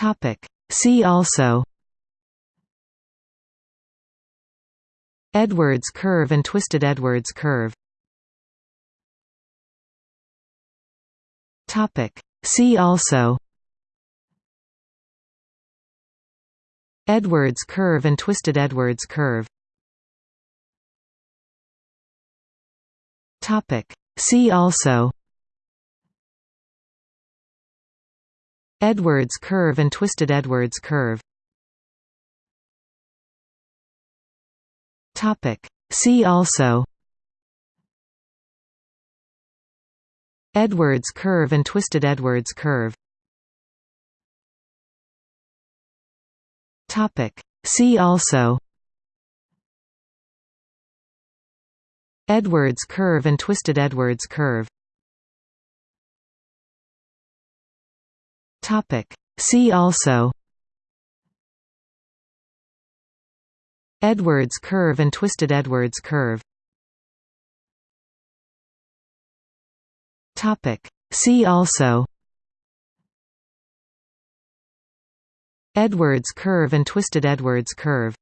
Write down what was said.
Topic. See also Edwards curve and twisted Edwards curve Topic. See also Edwards curve and twisted Edwards curve Topic. See also Edwards curve and twisted Edwards curve. Topic. See also. Edwards curve and twisted Edwards curve. Topic. See also. Edwards curve and twisted Edwards curve Topic. See also Edwards curve and twisted Edwards curve Topic. See also Edwards curve and twisted Edwards curve